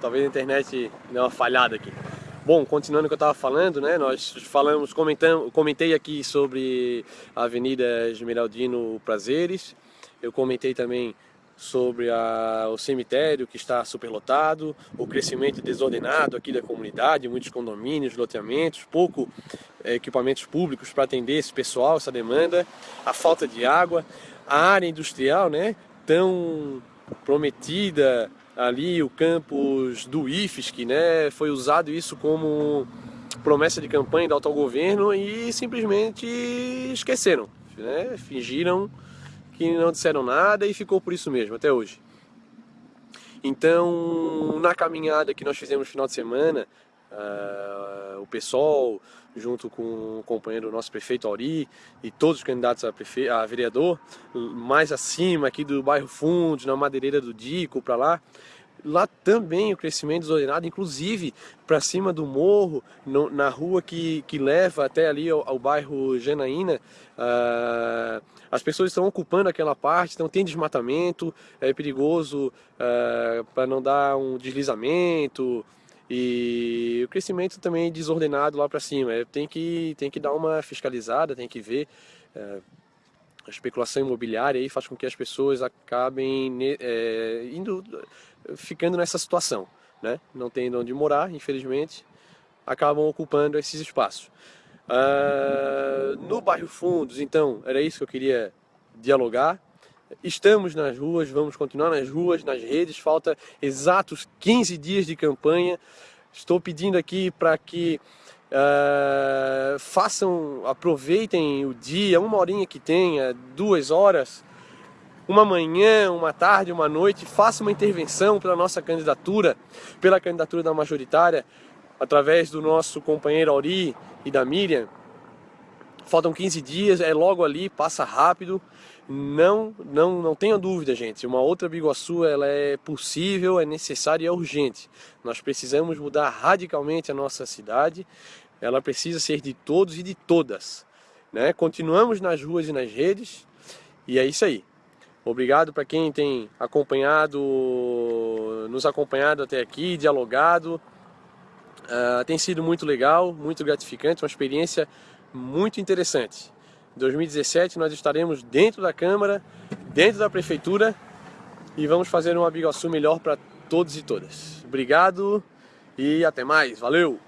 Talvez a internet dê uma falhada aqui. Bom, continuando o que eu estava falando, né, nós falamos, comentamos, comentei aqui sobre a Avenida Esmeraldino Prazeres, eu comentei também sobre a, o cemitério que está superlotado, o crescimento desordenado aqui da comunidade, muitos condomínios, loteamentos, pouco é, equipamentos públicos para atender esse pessoal, essa demanda, a falta de água, a área industrial, né, tão prometida ali, o campus do IFSC, né, foi usado isso como promessa de campanha do autogoverno e simplesmente esqueceram, né, fingiram que não disseram nada e ficou por isso mesmo, até hoje. Então, na caminhada que nós fizemos no final de semana, uh, o pessoal, junto com o companheiro nosso prefeito Auri e todos os candidatos a, prefe... a vereador, mais acima aqui do bairro Fundo, na madeireira do Dico, para lá, lá também o crescimento desordenado, inclusive para cima do morro, no, na rua que, que leva até ali ao, ao bairro Janaína, uh, as pessoas estão ocupando aquela parte, então tem desmatamento, é perigoso uh, para não dar um deslizamento, e o crescimento também desordenado lá para cima, é, tem que, tem que dar uma fiscalizada, tem que ver... Uh, a especulação imobiliária aí faz com que as pessoas acabem é, indo, ficando nessa situação, né? não tendo onde morar, infelizmente, acabam ocupando esses espaços. Uh, no bairro Fundos, então, era isso que eu queria dialogar. Estamos nas ruas, vamos continuar nas ruas, nas redes, falta exatos 15 dias de campanha. Estou pedindo aqui para que uh, façam, aproveitem o dia, uma horinha que tenha, duas horas, uma manhã, uma tarde, uma noite, faça uma intervenção pela nossa candidatura, pela candidatura da majoritária, através do nosso companheiro Auri e da Miriam. Faltam 15 dias, é logo ali, passa rápido. Não, não, não tenha dúvida, gente. Uma outra Biguaçu, ela é possível, é necessária e é urgente. Nós precisamos mudar radicalmente a nossa cidade. Ela precisa ser de todos e de todas. Né? Continuamos nas ruas e nas redes. E é isso aí. Obrigado para quem tem acompanhado, nos acompanhado até aqui, dialogado. Uh, tem sido muito legal, muito gratificante, uma experiência muito interessante. Em 2017 nós estaremos dentro da Câmara, dentro da Prefeitura e vamos fazer uma Biguaçu melhor para todos e todas. Obrigado e até mais, valeu!